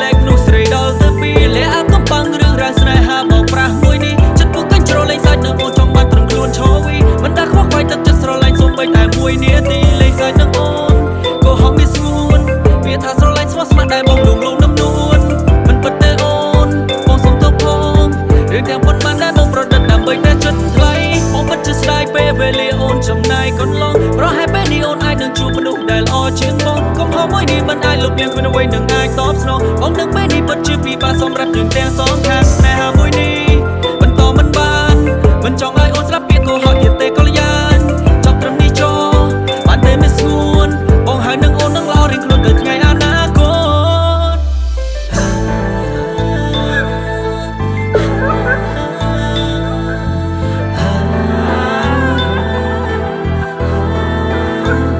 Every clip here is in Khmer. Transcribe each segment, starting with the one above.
ចែករំលែកនោះស្រីដល់ទៅពីលាអាកំបាំងរឿងរ៉ាវស្នេហាមកប្រាស់មួយនេះចិត្តពុកកញ្ជ្រោលលេងសាច់នៅអូនចង់បានត្រឹមខ្លួនឈរវីមិនដាខ្វះខ្វាយទឹកចិត្តស្រឡាញ់សូម្បីតែមួយនាទីលេងសាច់នឹងអូនក៏ហងមានស្ងួនវាថាស្រឡាញ់ស្មោះស្ម័គ្រដែលបងលងលងនឹមនួនមិនពិតទេអូនបងសុំទោសផងរឿងទាំងប៉ុន្មានដែលបងប្រឌិតដើម្បីតែចិត្តថ្លៃបងពិតជាស្ដាយពេលវេលាអូនចំណាយកន្លងប្រហែលពេលនេះអូនអាចនឹងជួបមនុស្សដែលល្អជាងបងកំហុស មួយនេះមិនអាចលុបលាងគ្មានអ្វីនឹងអាចតបស្នងបងនឹងពេលនេះពិតជាពិបាកសម្រាប់យើងទាំងសងខាងស្នេហាមួយនេះបន្តមិនបានមិនចង់ឲ្យអូនស្លាប់ពីគូរត់ទៀតទេកល្យានចប់ត្រឹមនេះចោលបានតែមិនស្ងួនបងហើយនឹងអូននឹងល្អរៀងខ្លួនទៅថ្ងៃអនាគតអ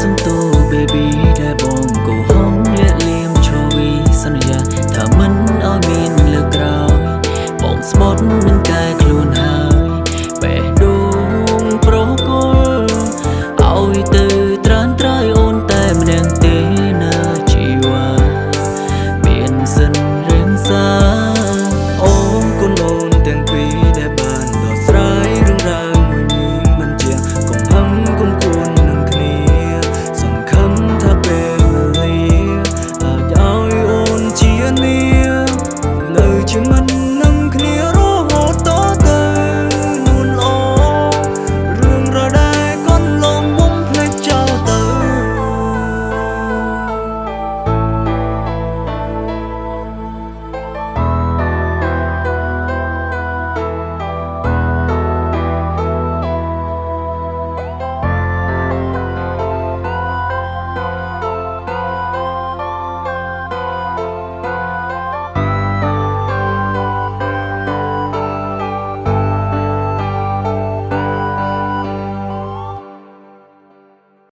សុំទោ baby ដែលបងកុហកលាក់លៀមឈរវីសន្យាថាមិនឲ្យមានលើក្រោយបងស្បត់មិន